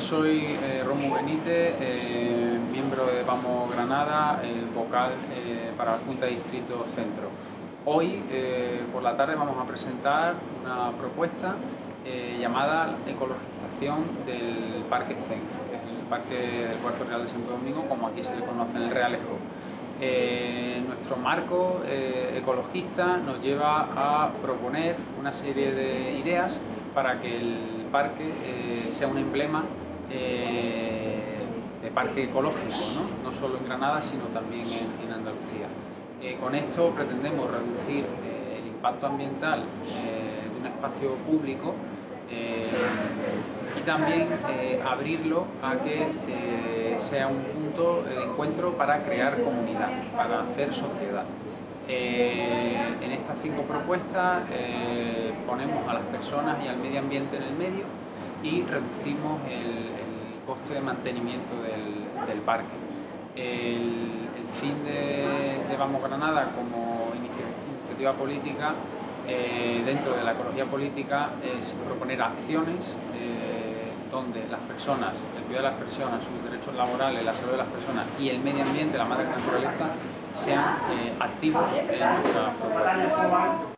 soy eh, Romo Benítez, eh, miembro de Vamos Granada, vocal para la Junta de Distrito Centro. Hoy por la tarde vamos a presentar una propuesta llamada ecologización del Parque Zen, el Parque del Puerto Real de Santo Domingo, como aquí se le conoce en el Realejo. nuestro marco ecologista nos lleva a proponer una serie de ideas para que el parque eh, sea un emblema eh, de parque ecológico, ¿no? solo en Granada, sino también en, Andalucía. Eh, con esto pretendemos reducir el impacto ambiental de un espacio público y también abrirlo a que sea un punto de encuentro para crear comunidad, para hacer sociedad. en estas cinco propuestas ponemos a las personas y al medio ambiente en el medio y reducimos el, coste de mantenimiento del, parque. El, fin de, Vamos Granada como iniciativa política eh, dentro de la ecología política es proponer acciones eh, donde las personas, el cuidado de las personas, sus derechos laborales, la salud de las personas y el medio ambiente, la madre naturaleza, sean eh, activos en nuestra propuesta.